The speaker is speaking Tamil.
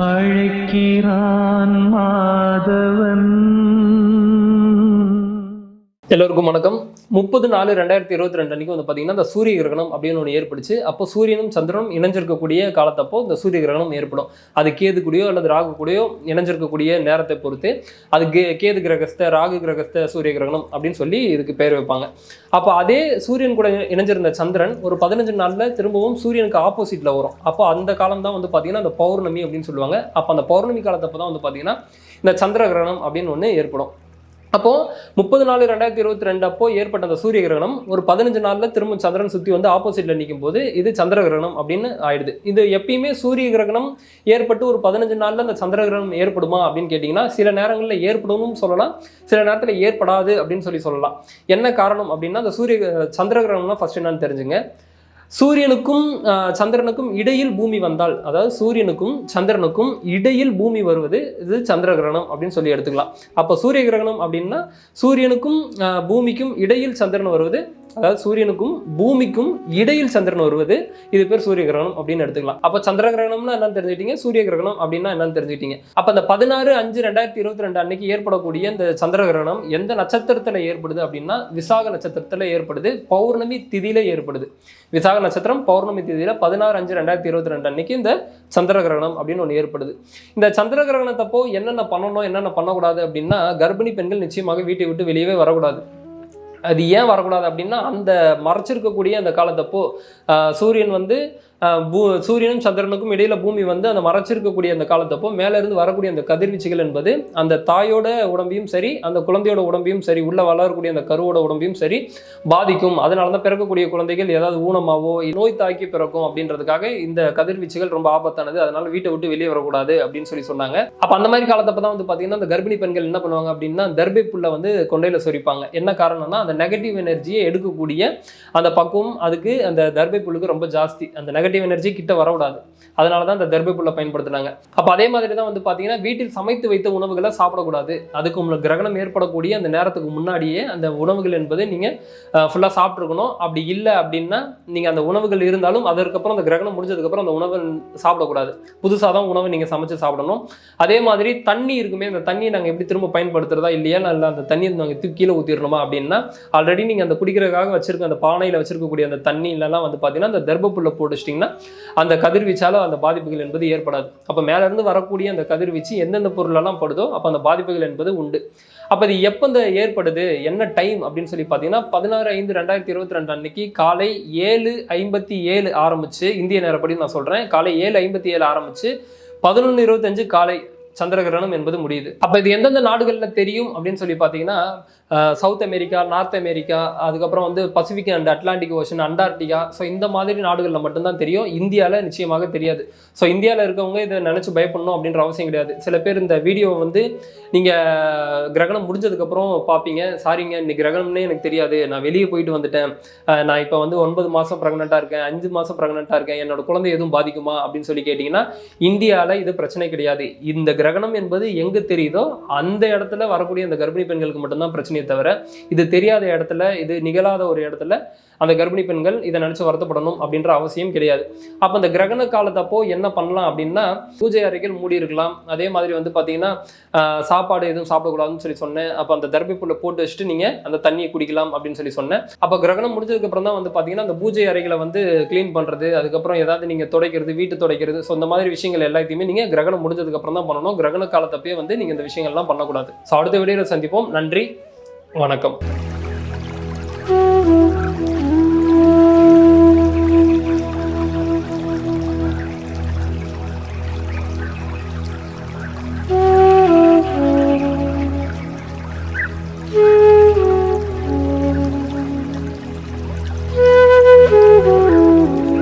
அழைக்கிறான் மாதவன். எல்லோருக்கும் வணக்கம். முப்பது நாலு ரெண்டாயிரத்தி இருபத்தி ரெண்டு அன்றைக்கி வந்து பார்த்தீங்கன்னா இந்த சூரிய கிரகணம் அப்படின்னு ஒன்று ஏற்படுச்சு. அப்போ சூரியனும் சந்திரனும் இணைஞ்சிருக்கக்கூடிய காலத்தப்போ இந்த சூரிய கிரகணம் ஏற்படும். அது கேது கூடயோ அல்லது ராகு கூடயோ இணைஞ்சிருக்கக்கூடிய நேரத்தை பொறுத்து அது கே கேது கிரகஸ்த ராகு கிரகஸ்த சூரிய கிரகணம் அப்படின்னு சொல்லி இதுக்கு பேர் வைப்பாங்க. அப்போ அதே சூரியன் கூட இணைஞ்சிருந்த சந்திரன் ஒரு பதினஞ்சு நாளில் திரும்பவும் சூரியனுக்கு ஆப்போசிட்டில் வரும். அப்போ அந்த காலம் தான் வந்து பார்த்தீங்கன்னா அந்த பௌர்ணமி அப்படின்னு சொல்லுவாங்க. அப்போ அந்த பௌர்ணமி காலத்தப்போ தான் வந்து பார்த்தீங்கன்னா இந்த சந்திர கிரகணம் அப்படின்னு ஒன்று ஏற்படும். அப்போ முப்பது நாலு ரெண்டாயிரத்தி இருபத்தி ரெண்டு அப்போ ஏற்பட்ட அந்த சூரிய கிரகணம் ஒரு பதினஞ்சு நாளில் திரும்ப சந்திரன் சுற்றி வந்து ஆப்போசிட்ல நிற்கும் போது இது சந்திர கிரகணம் அப்படின்னு ஆயிடுது. இது எப்பயுமே சூரிய கிரகணம் ஏற்பட்டு ஒரு பதினஞ்சு நாளில் அந்த சந்திர கிரகணம் ஏற்படுமா அப்படின்னு கேட்டிங்கன்னா சில நேரங்களில் ஏற்படும் சொல்லலாம் சில நேரத்தில் ஏற்படாது அப்படின்னு சொல்லி சொல்லலாம். என்ன காரணம் அப்படின்னா அந்த சூரிய சந்திர கிரகணம்னா ஃபர்ஸ்ட் என்னன்னு தெரிஞ்சுங்க. சூரியனுக்கும் சந்திரனுக்கும் இடையில் பூமி வந்தால் அதாவது சூரியனுக்கும் சந்திரனுக்கும் இடையில் பூமி வருவது இது சந்திர கிரகணம் அப்படின்னு சொல்லி எடுத்துக்கலாம். அப்போ சூரிய கிரகணம் அப்படின்னா சூரியனுக்கும் பூமிக்கும் இடையில் சந்திரன் வருவது அதாவது சூரியனுக்கும் பூமிக்கும் இடையில் சந்திரன் வருவது இது பேர் சூரிய கிரகணம் அப்படின்னு எடுத்துக்கலாம். அப்போ சந்திர கிரகணம்னா என்னன்னு தெரிஞ்சுக்கிட்டீங்க? சூரிய கிரகணம் அப்படின்னா என்னன்னு தெரிஞ்சுக்கிட்டீங்க? அப்போ அந்த பதினாறு அஞ்சு ரெண்டாயிரத்தி இருபத்தி ரெண்டு அன்னைக்கு ஏற்படக்கூடிய இந்த சந்திர கிரகணம் எந்த நட்சத்திரத்தில் ஏற்படுது அப்படின்னா விசாக நட்சத்திரத்தில் ஏற்படுது பௌர்ணமி திதியில ஏற்படுது. விசாக நட்சத்திரம் பௌர்ணமி தேதியில் பதினாறு அஞ்சு ரெண்டாயிரத்தி இருபத்தி ரெண்டு அன்னைக்கு இந்த சந்திர கிரகணம் அப்படின்னு ஒன்று ஏற்படுது. இந்த சந்திர கிரகணத்தப்போ என்னென்ன பண்ணணும் என்னென்ன பண்ணக்கூடாது அப்படின்னா கர்ப்பிணி பெண்கள் நிச்சயமாக வீட்டை விட்டு வெளியவே வரக்கூடாது. அது ஏன் வரக்கூடாது அப்படின்னா அந்த மறைச்சிருக்கக்கூடிய அந்த காலத்தப்போ ஆஹ், சூரியன் வந்து சூரியனும் சந்திரனுக்கும் இடையில பூமி வந்து அந்த மறைச்சிருக்கக்கூடிய அந்த காலத்தப்போ மேல இருந்து வரக்கூடிய அந்த கதிர்வீச்சுகள் என்பது அந்த தாயோட உடம்பையும் சரி அந்த குழந்தையோட உடம்பையும் சரி உள்ள வளரக்கூடிய அந்த கருவோட உடம்பையும் சரி பாதிக்கும். அதனால தான் பிறக்கக்கூடிய குழந்தைகள் ஏதாவது ஊனமாவோ நோய் தாக்கி பிறக்கும் அப்படின்றதுக்காக இந்த கதிர்வீச்சுகள் ரொம்ப ஆபத்தானது அதனால வீட்டை விட்டு வெளியே வரக்கூடாது அப்படின்னு சொல்லி சொன்னாங்க. அப்ப அந்த மாதிரி காலத்தப்ப தான் வந்து பாத்தீங்கன்னா அந்த கர்ப்பிணி பெண்கள் என்ன பண்ணுவாங்க அப்படின்னா தர்பை புல்லை வந்து கொண்டையில சொரிப்பாங்க. என்ன காரணம்னா அந்த நெகட்டிவ் எனர்ஜியை எடுக்கக்கூடிய அந்த பக்குவம் அதுக்கு அந்த தர்பை புல்லுக்கு ரொம்ப ஜாஸ்தி. அந்த நெகட்டிவ் எனர்ஜி கிட்ட வரக்கூடாது. அதனால தான் அந்த தர்பை பயன்படுத்துனாங்க. அப்போ அதே மாதிரி தான் வந்து பார்த்தீங்கன்னா வீட்டில் சமைத்து வைத்த உணவுகளை சாப்பிடக்கூடாது. அதுக்கு உங்களுக்கு கிரகணம் ஏற்படக்கூடிய அந்த நேரத்துக்கு முன்னாடியே அந்த உணவுகள் என்பது நீங்க ஃபுல்லாக சாப்பிட்ருக்கணும் அப்படி இல்லை அப்படின்னா நீங்கள் அந்த உணவுகள் இருந்தாலும் அதற்கப்புறம் அந்த கிரகணம் முடிஞ்சதுக்கப்புறம் அந்த உணவு சாப்பிடக்கூடாது. புதுசாக தான் உணவை நீங்கள் சமைச்சு சாப்பிடணும். அதே மாதிரி தண்ணி இருக்குமே அந்த தண்ணியை நாங்கள் எப்படி திரும்ப பயன்படுத்துறதா இல்லையா? இல்லை அந்த தண்ணியை நாங்கள் தூக்கி கீழே ஊற்றிடணுமா அப்படின்னா ஆல்ரெடி நீங்கள் அந்த குடிக்கிறதுக்காக வச்சிருக்க அந்த பானையில் வச்சிருக்கக்கூடிய அந்த தண்ணியிலலாம் வந்து பார்த்தீங்கன்னா அந்த தர்ப்பப்புல்ல போட்டுச்சிட்டிங்கன்னா அந்த கதிர்வீச்சால அந்த பாதிப்புகள் என்பது ஏற்படாது. அப்போ மேலேருந்து வரக்கூடிய அந்த கதிர்வீச்சு எந்தெந்த பொருளெல்லாம் படுதோ அப்போ அந்த பாதிப்புகள் என்பது உண்டு. அப்போ இது எப்போ இந்த ஏற்படுது என்ன டைம் அப்படின்னு சொல்லி பார்த்தீங்கன்னா பதினாறு ஐந்து ரெண்டாயிரத்தி இருபத்தி ரெண்டு அன்னைக்கு காலை ஏழு ஐம்பத்தி ஏழு ஆரம்பிச்சு இந்திய நேரப்படி நான் சொல்கிறேன் காலை ஏழு ஐம்பத்தி ஏழு ஆரம்பிச்சு பதினொன்று இருபத்தஞ்சு காலை சந்திரகிரகணம் என்பது முடியுது. அப்போ இது எந்தெந்த நாடுகளில் தெரியும் அப்படின்னு சொல்லி பார்த்தீங்கன்னா சவுத் அமெரிக்கா நார்த் அமெரிக்கா அதுக்கப்புறம் வந்து Pacific and Atlantic Ocean Antarctica. So இந்த மாதிரி நாடுகளில் மட்டும்தான் தெரியும். இந்தியாவில் நிச்சயமாக தெரியாது. ஸோ இந்தியாவில் இருக்கவங்க இதை நினச்சி பயப்படணும் அப்படின்ற அவசியம் கிடையாது. சில பேர் இந்த வீடியோவை வந்து நீங்கள் கிரகணம் முடிஞ்சதுக்கப்புறம் பார்ப்பீங்க. சாரிங்க இன்னைக்கு கிரகணம்னே எனக்கு தெரியாது. நான் வெளியே போயிட்டு வந்துட்டேன். நான் இப்போ வந்து ஒன்பது மாதம் ப்ரெக்னெண்ட்டாக இருக்கேன். அஞ்சு மாதம் ப்ரெக்னெண்ட்டாக இருக்கேன். என்னோட குழந்தை எதுவும் பாதிக்குமா? அப்படின்னு சொல்லி கேட்டிங்கன்னா இந்தியாவில் இது பிரச்சனை கிடையாது. இந்த கிரக கிரகணம் என்பது எங்கே தெரியுதோ அந்த இடத்துல வரக்கூடிய அந்த கர்ப்பிணி பெண்களுக்கு மட்டும்தான் பிரச்சனையே தவிர இது தெரியாத இடத்துல இது நிகழாத ஒரு இடத்துல அந்த கர்ப்பிணி பெண்கள் இதை நினச்சி வருத்தப்படணும் அப்படின்ற அவசியம் கிடையாது. அப்போ அந்த கிரகண காலத்தப்போ என்ன பண்ணலாம் அப்படின்னா பூஜை அறைகள் மூடி இருக்கலாம். அதே மாதிரி வந்து பார்த்தீங்கன்னா சாப்பாடு எதுவும் சாப்பிடக்கூடாதுன்னு சொல்லி சொன்னேன். அப்போ அந்த தர்பிப்புள்ள போட்டு வச்சுட்டு நீங்கள் அந்த தண்ணியை குடிக்கலாம் அப்படின்னு சொல்லி சொன்னேன். அப்போ கிரகணம் முடிஞ்சதுக்கப்புறம் தான் வந்து பார்த்தீங்கன்னா அந்த பூஜை அறைகளை வந்து க்ளீன் பண்ணுறது அதுக்கப்புறம் ஏதாவது நீங்கள் துடைக்கிறது வீட்டு துடைக்கிறது ஸோ இந்த மாதிரி விஷயங்கள் எல்லாத்தையுமே நீங்கள் கிரகணம் முடிஞ்சதுக்கப்புறம் தான் பண்ணணும். கிரகண காலத்தப்பயே வந்து நீங்கள் இந்த விஷயங்கள்லாம் பண்ணக்கூடாது. ஸோ அடுத்த வீடியோவில் சந்திப்போம். நன்றி. வணக்கம்.